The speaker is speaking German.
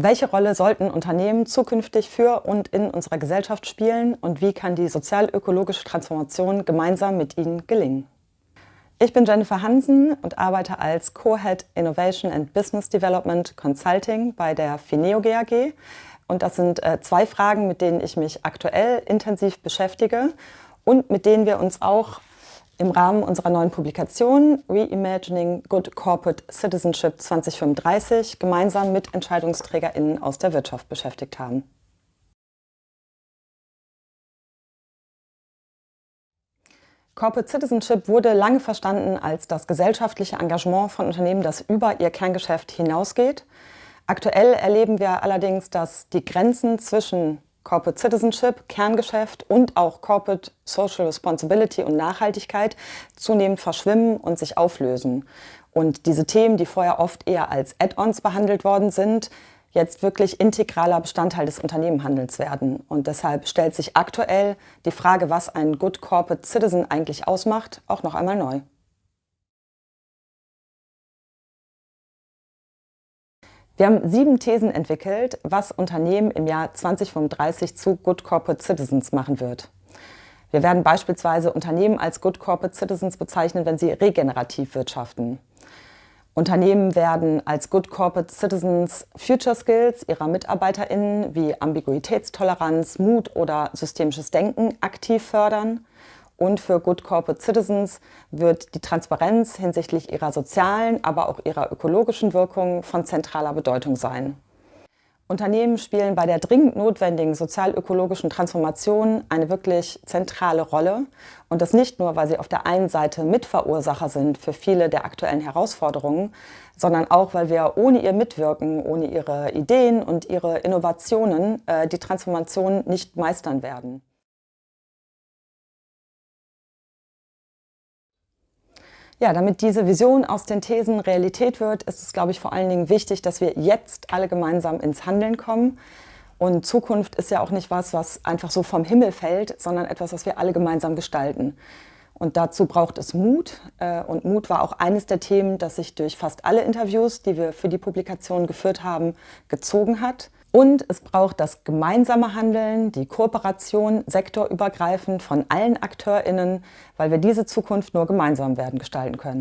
Welche Rolle sollten Unternehmen zukünftig für und in unserer Gesellschaft spielen und wie kann die sozial-ökologische Transformation gemeinsam mit ihnen gelingen? Ich bin Jennifer Hansen und arbeite als Co-Head Innovation and Business Development Consulting bei der Fineo GAG. Und das sind äh, zwei Fragen, mit denen ich mich aktuell intensiv beschäftige und mit denen wir uns auch im Rahmen unserer neuen Publikation Reimagining Good Corporate Citizenship 2035 gemeinsam mit EntscheidungsträgerInnen aus der Wirtschaft beschäftigt haben. Corporate Citizenship wurde lange verstanden als das gesellschaftliche Engagement von Unternehmen, das über ihr Kerngeschäft hinausgeht. Aktuell erleben wir allerdings, dass die Grenzen zwischen Corporate Citizenship, Kerngeschäft und auch Corporate Social Responsibility und Nachhaltigkeit zunehmend verschwimmen und sich auflösen. Und diese Themen, die vorher oft eher als Add-ons behandelt worden sind, jetzt wirklich integraler Bestandteil des Unternehmenhandels werden. Und deshalb stellt sich aktuell die Frage, was ein Good Corporate Citizen eigentlich ausmacht, auch noch einmal neu. Wir haben sieben Thesen entwickelt, was Unternehmen im Jahr 2035 zu Good Corporate Citizens machen wird. Wir werden beispielsweise Unternehmen als Good Corporate Citizens bezeichnen, wenn sie regenerativ wirtschaften. Unternehmen werden als Good Corporate Citizens Future Skills ihrer MitarbeiterInnen wie Ambiguitätstoleranz, Mut oder systemisches Denken aktiv fördern. Und für Good Corporate Citizens wird die Transparenz hinsichtlich ihrer sozialen, aber auch ihrer ökologischen Wirkung von zentraler Bedeutung sein. Unternehmen spielen bei der dringend notwendigen sozial-ökologischen Transformation eine wirklich zentrale Rolle. Und das nicht nur, weil sie auf der einen Seite Mitverursacher sind für viele der aktuellen Herausforderungen, sondern auch, weil wir ohne ihr Mitwirken, ohne ihre Ideen und ihre Innovationen äh, die Transformation nicht meistern werden. Ja, damit diese Vision aus den Thesen Realität wird, ist es, glaube ich, vor allen Dingen wichtig, dass wir jetzt alle gemeinsam ins Handeln kommen. Und Zukunft ist ja auch nicht was, was einfach so vom Himmel fällt, sondern etwas, was wir alle gemeinsam gestalten. Und dazu braucht es Mut. Äh, und Mut war auch eines der Themen, das sich durch fast alle Interviews, die wir für die Publikation geführt haben, gezogen hat. Und es braucht das gemeinsame Handeln, die Kooperation sektorübergreifend von allen AkteurInnen, weil wir diese Zukunft nur gemeinsam werden gestalten können.